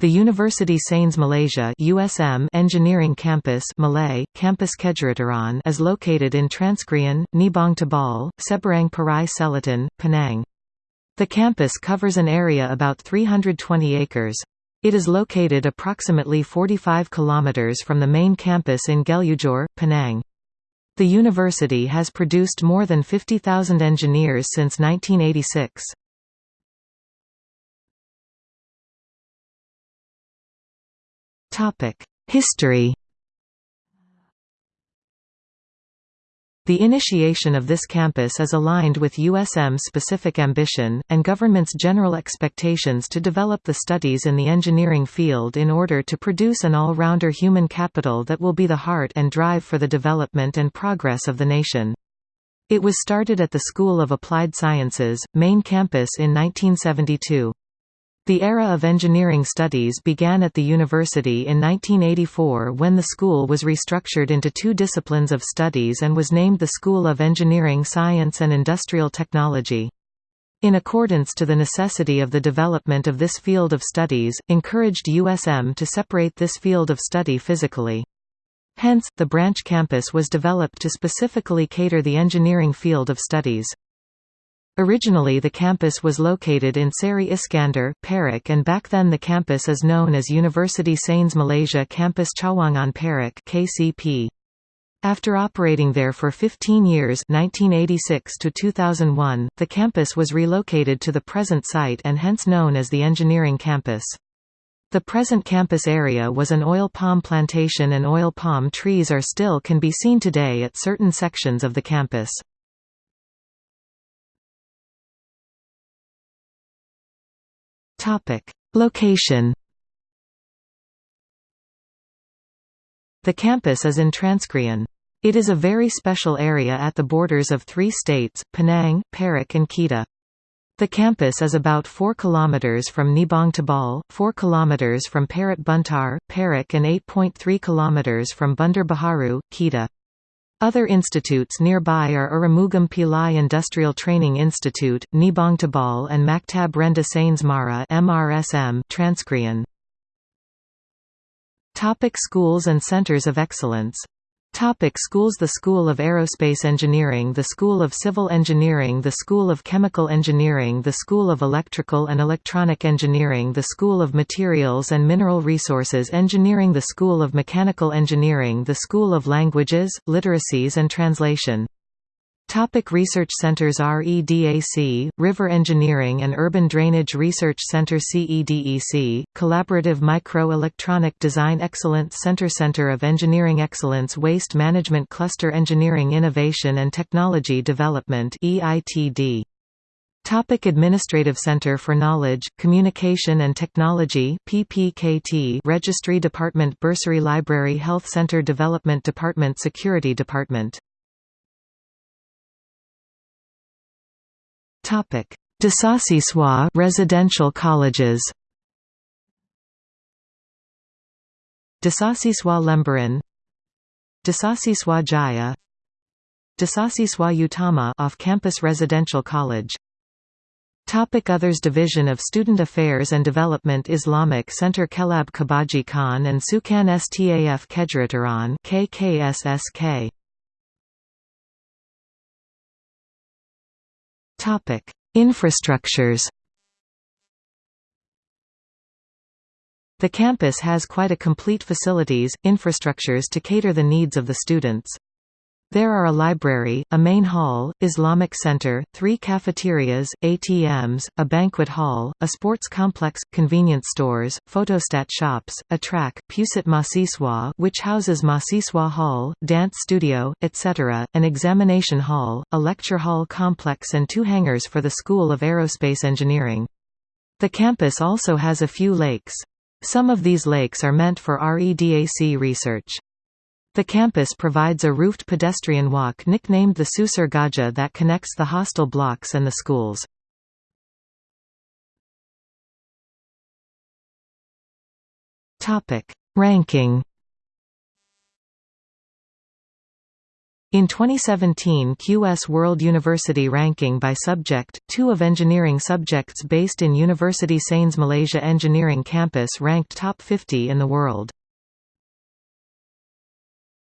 The University Sains Malaysia USM Engineering Campus Malay, Campus Kejuruteraan is located in Transkrian, Nibong Tebal, Seberang Perai Selatan, Penang. The campus covers an area about 320 acres. It is located approximately 45 kilometers from the main campus in Gelugor, Penang. The university has produced more than 50,000 engineers since 1986. History The initiation of this campus is aligned with USM's specific ambition, and government's general expectations to develop the studies in the engineering field in order to produce an all-rounder human capital that will be the heart and drive for the development and progress of the nation. It was started at the School of Applied Sciences, main campus in 1972. The era of engineering studies began at the university in 1984 when the school was restructured into two disciplines of studies and was named the School of Engineering Science and Industrial Technology. In accordance to the necessity of the development of this field of studies, encouraged USM to separate this field of study physically. Hence, the branch campus was developed to specifically cater the engineering field of studies. Originally the campus was located in Seri Iskandar, Perak and back then the campus is known as University Sains Malaysia Campus Cawangan Perak KCP. After operating there for 15 years 1986 to 2001, the campus was relocated to the present site and hence known as the Engineering Campus. The present campus area was an oil palm plantation and oil palm trees are still can be seen today at certain sections of the campus. Topic: Location. The campus is in Transkrian. It is a very special area at the borders of three states, Penang, Perak and Kedah. The campus is about 4 km from Nibong Tebal, 4 km from Parit Buntar, Perak and 8.3 km from Bandar Baharu, Kedah. Other institutes nearby are Arumugam Pillai Industrial Training Institute, Nibong Tebal and Maktab Rendah Sains Mara MRSM. Topic schools and centers of excellence Topic schools The School of Aerospace Engineering The School of Civil Engineering The School of Chemical Engineering The School of Electrical and Electronic Engineering The School of Materials and Mineral Resources Engineering The School of Mechanical Engineering The School of Languages, Literacies and Translation Topic research centers REDAC, River Engineering and Urban Drainage Research Center CEDEC, Collaborative Micro-Electronic Design Excellence Center Center of Engineering Excellence Waste Management Cluster Engineering Innovation and Technology Development EITD. Topic Administrative Center for Knowledge, Communication and Technology PPKT Registry Department Bursary Library Health Center Development Department Security Department Topic: Desasiswa residential colleges. Desasiswa Lembaran, Desasiswa Jaya, Desasiswa Utama off-campus residential college. Topic Others Division of Student Affairs and Development Islamic Center Kelab Kebajikan and Sukan Staf Kejuruteraan KKSSK Topic: Infrastructures. The campus has quite a complete facilities, infrastructures to cater the needs of the students. There are a library, a main hall, Islamic center, three cafeterias, ATMs, a banquet hall, a sports complex, convenience stores, photostat shops, a track Pusat Mahasiswa which houses Mahasiswa Hall, dance studio, etc., an examination hall, a lecture hall complex and two hangars for the School of Aerospace Engineering. The campus also has a few lakes. Some of these lakes are meant for REDAC research. The campus provides a roofed pedestrian walk nicknamed the Susur Gajah that connects the hostel blocks and the schools. Ranking In 2017 QS World University Ranking by Subject, two of engineering subjects based in University Sains Malaysia Engineering Campus ranked top 50 in the world.